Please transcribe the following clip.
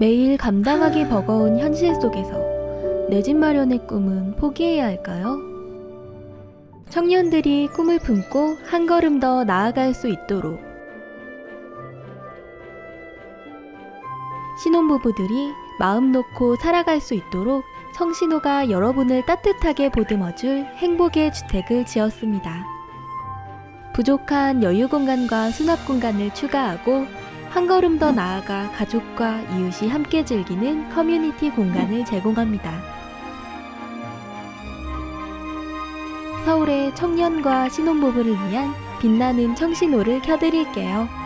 매일 감당하기 버거운 현실 속에서 내 집 마련의 꿈은 포기해야 할까요? 청년들이 꿈을 품고 한 걸음 더 나아갈 수 있도록 신혼부부들이 마음 놓고 살아갈 수 있도록 청신호가 여러분을 따뜻하게 보듬어줄 행복의 주택을 지었습니다. 부족한 여유 공간과 수납 공간을 추가하고 한 걸음 더 나아가 가족과 이웃이 함께 즐기는 커뮤니티 공간을 제공합니다. 서울의 청년과 신혼부부를 위한 빛나는 청신호를 켜드릴게요.